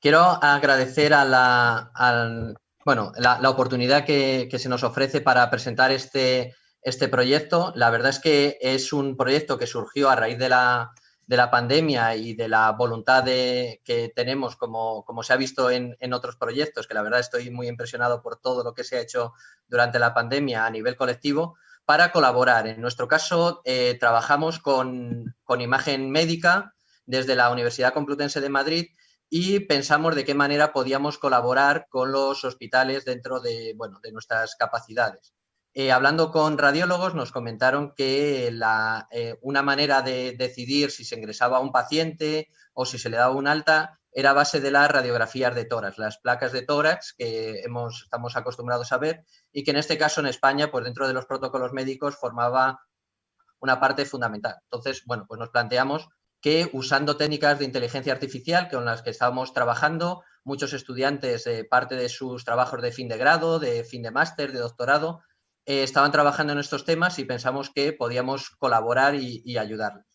quiero agradecer a la, bueno, la, oportunidad que, se nos ofrece para presentar este, este proyecto. La verdad es que es un proyecto que surgió a raíz de la, de la pandemia y de la voluntad que tenemos, como, como se ha visto en, en, otros proyectos, que la verdad estoy muy impresionado por todo lo que se ha hecho durante la pandemia a nivel colectivo, para colaborar. En nuestro caso, eh, trabajamos con, con, imagen médica desde la Universidad Complutense de Madrid y pensamos de qué manera podíamos colaborar con los hospitales dentro de, bueno, de nuestras capacidades. Eh, hablando con radiólogos nos comentaron que la, eh, una manera de decidir si se ingresaba a un paciente o si se le daba un alta era a base de las radiografías de tórax, las placas de tórax que hemos, estamos acostumbrados a ver y que en este caso en España, pues dentro de los protocolos médicos formaba una parte fundamental. Entonces, bueno, pues nos planteamos que usando técnicas de inteligencia artificial con las que estábamos trabajando, muchos estudiantes, eh, parte de sus trabajos de fin de grado, de fin de máster, de doctorado, eh, estaban trabajando en estos temas y pensamos que podíamos colaborar y, y ayudarles.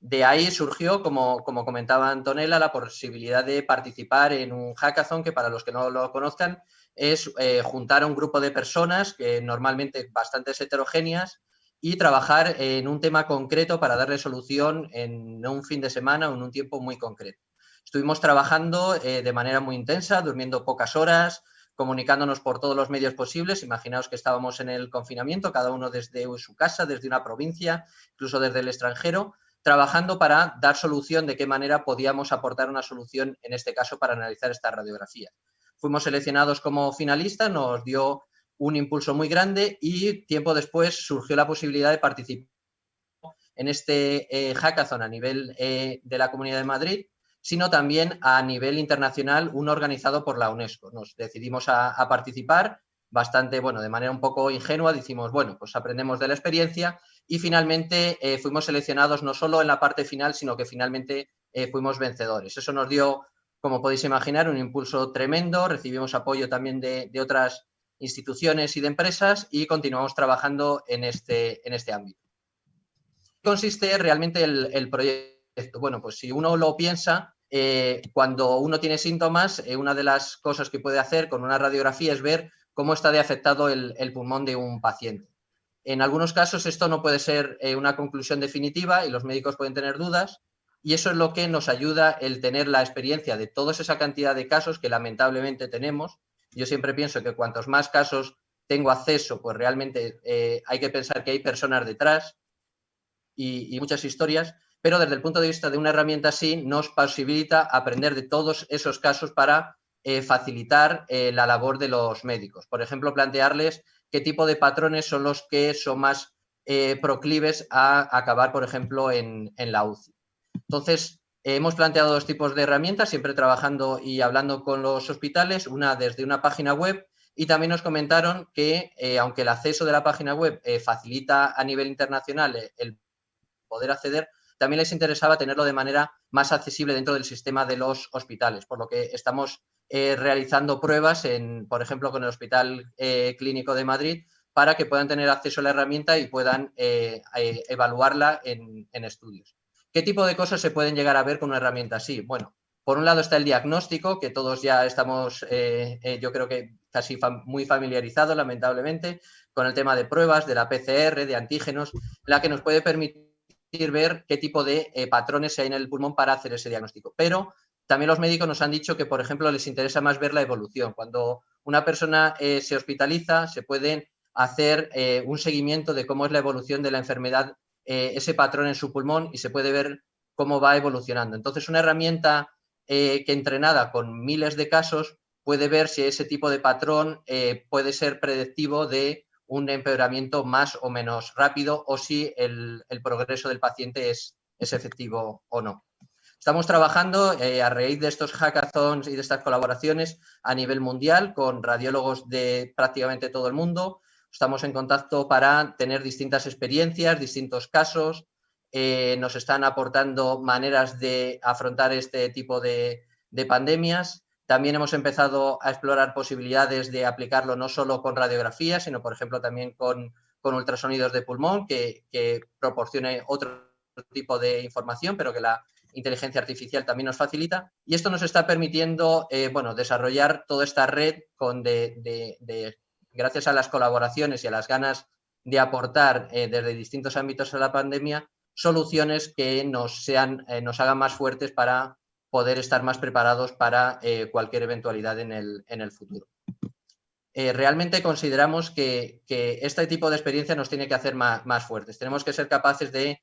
De ahí surgió, como, como, comentaba Antonella, la posibilidad de participar en un hackathon que para los que no lo conozcan es eh, juntar a un grupo de personas, que normalmente bastante heterogéneas, y trabajar en un tema concreto para darle solución en un fin de semana o en un tiempo muy concreto. Estuvimos trabajando eh, de manera muy intensa, durmiendo pocas horas, comunicándonos por todos los medios posibles. Imaginaos que estábamos en el confinamiento, cada uno desde su casa, desde una provincia, incluso desde el extranjero, trabajando para dar solución de qué manera podíamos aportar una solución, en este caso, para analizar esta radiografía. Fuimos seleccionados como finalistas, nos dio un impulso muy grande y tiempo después surgió la posibilidad de participar en este eh, hackathon a nivel eh, de la Comunidad de Madrid, sino también a nivel internacional, uno organizado por la UNESCO. Nos decidimos a participar bastante, bueno, de manera un poco ingenua, decimos, bueno, pues aprendemos de la experiencia y finalmente eh, fuimos seleccionados no solo en la parte final, sino que finalmente fuimos vencedores. Eso nos dio, como podéis imaginar, un impulso tremendo, recibimos apoyo también de, otras instituciones y de empresas y continuamos trabajando en este, en este ámbito. consiste realmente el, proyecto? Bueno, pues si uno lo piensa, eh, cuando uno tiene síntomas, una de las cosas que puede hacer con una radiografía es ver cómo está de afectado el, pulmón de un paciente. En algunos casos esto no puede ser eh, una conclusión definitiva y los médicos pueden tener dudas y eso es lo que nos ayuda el tener la experiencia de toda esa cantidad de casos que lamentablemente tenemos. Yo siempre pienso que cuantos más casos tengo acceso, pues realmente eh, hay que pensar que hay personas detrás y, muchas historias, pero desde el punto de vista de una herramienta así nos posibilita aprender de todos esos casos para eh, facilitar eh, la labor de los médicos. Por ejemplo, plantearles qué tipo de patrones son los que son más proclives a acabar, por ejemplo, en, la UCI. Entonces, hemos planteado dos tipos de herramientas, siempre trabajando y hablando con los hospitales, una desde una página web y también nos comentaron que, aunque el acceso de la página web facilita a nivel internacional el poder acceder, también les interesaba tenerlo de manera más accesible dentro del sistema de los hospitales, por lo que estamos eh, realizando pruebas, en, por ejemplo, con el Hospital eh, Clínico de Madrid, para que puedan tener acceso a la herramienta y puedan eh, evaluarla en, estudios. ¿Qué tipo de cosas se pueden llegar a ver con una herramienta así? Bueno, por un lado está el diagnóstico, que todos ya estamos, yo creo que casi muy familiarizados, lamentablemente, con el tema de pruebas, de la PCR, de antígenos, la que nos puede permitir ver qué tipo de patrones hay en el pulmón para hacer ese diagnóstico. Pero también los médicos nos han dicho que, por ejemplo, les interesa más ver la evolución. Cuando una persona eh, se hospitaliza, se puede hacer eh, un seguimiento de cómo es la evolución de la enfermedad, eh, ese patrón en su pulmón y se puede ver cómo va evolucionando. Entonces, una herramienta que entrenada con miles de casos puede ver si ese tipo de patrón puede ser predictivo de un empeoramiento más o menos rápido o si el, progreso del paciente es efectivo o no. Estamos trabajando eh, a raíz de estos hackathons y de estas colaboraciones a nivel mundial con radiólogos de prácticamente todo el mundo. Estamos en contacto para tener distintas experiencias, distintos casos. Eh, nos están aportando maneras de afrontar este tipo de, pandemias. También hemos empezado a explorar posibilidades de aplicarlo no solo con radiografía, sino, por ejemplo, también con, ultrasonidos de pulmón, que, que proporcione otro tipo de información, pero que la inteligencia artificial también nos facilita. Y esto nos está permitiendo, eh, bueno, desarrollar toda esta red con de, gracias a las colaboraciones y a las ganas de aportar eh, desde distintos ámbitos a la pandemia, soluciones que nos, sean, eh, nos hagan más fuertes para poder estar más preparados para cualquier eventualidad en el, en el futuro. realmente consideramos que, este tipo de experiencia nos tiene que hacer más, más fuertes. Tenemos que ser capaces de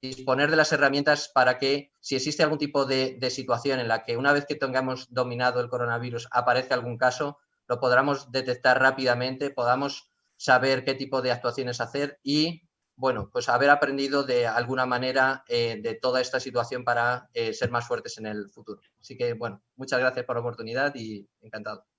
disponer de las herramientas para que si existe algún tipo de, situación en la que una vez que tengamos dominado el coronavirus aparece algún caso, lo podamos detectar rápidamente, podamos saber qué tipo de actuaciones hacer y, bueno, pues haber aprendido de alguna manera eh, de toda esta situación para eh, ser más fuertes en el futuro. Así que, bueno, muchas gracias por la oportunidad y encantado.